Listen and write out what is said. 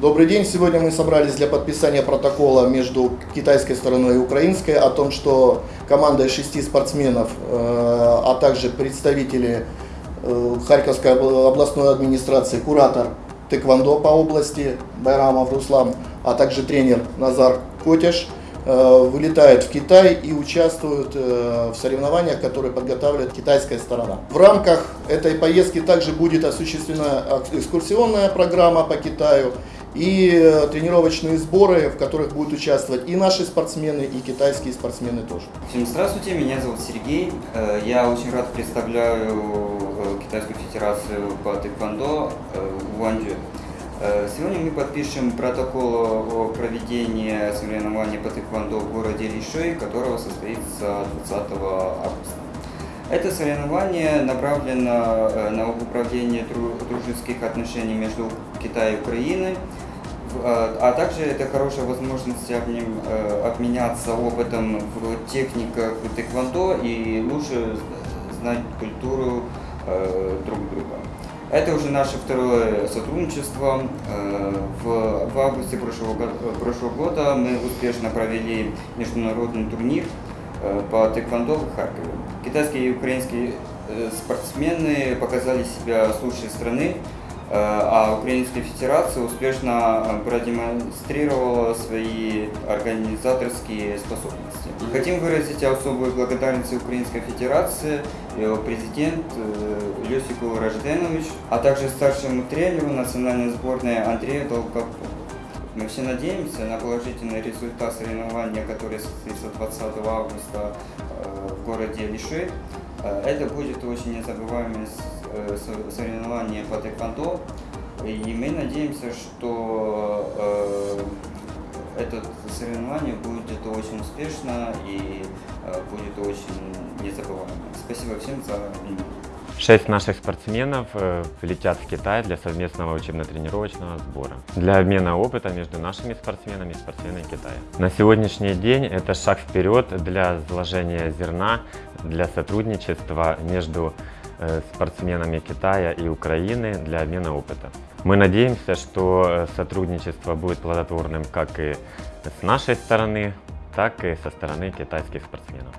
Добрый день. Сегодня мы собрались для подписания протокола между китайской стороной и украинской о том, что команда из шести спортсменов, э, а также представители э, Харьковской областной администрации, куратор тэквондо по области Байрамов Руслан, а также тренер Назар Котяш э, вылетают в Китай и участвуют в соревнованиях, которые подготавливает китайская сторона. В рамках этой поездки также будет осуществлена экскурсионная программа по Китаю и э, тренировочные сборы, в которых будут участвовать и наши спортсмены, и китайские спортсмены тоже. Всем здравствуйте, меня зовут Сергей. Э, я очень рад представляю э, Китайскую Федерацию по тэквондо в Уанчжу. Сегодня мы подпишем протокол о проведении соревнований по тэквондо в городе Лишой, которого состоится 20 августа. Это соревнование направлено на управление дружеских отношений между Китаем и Украиной, а, а также это хорошая возможность э, обменяться опытом в техниках тэквондо и лучше знать культуру э, друг друга. Это уже наше второе сотрудничество. Э, в августе прошлого, прошлого года мы успешно провели международный турнир по тэквондо в Харькове. Китайские и украинские спортсмены показали себя с лучшей стороны. Э, а Украинская Федерация успешно э, продемонстрировала свои организаторские способности. Хотим выразить особую благодарность Украинской Федерации, его президент э, Люсику Рожденович, а также старшему тренеру национальной сборной Андрею Долгопову. Мы все надеемся на положительный результат соревнования, которое состоится 20 августа в городе Лиши. Это будет очень незабываемое соревнование по тэквондо. И мы надеемся, что э, это соревнование будет очень успешно и э, будет очень незабываемо. Спасибо всем за внимание. Шесть наших спортсменов э, летят в Китай для совместного учебно-тренировочного сбора. Для обмена опыта между нашими спортсменами и спортсменами Китая. На сегодняшний день это шаг вперед для заложения зерна, для сотрудничества между э, спортсменами Китая и Украины для обмена опыта. Мы надеемся, что э, сотрудничество будет плодотворным как и с нашей стороны, так и со стороны китайских спортсменов.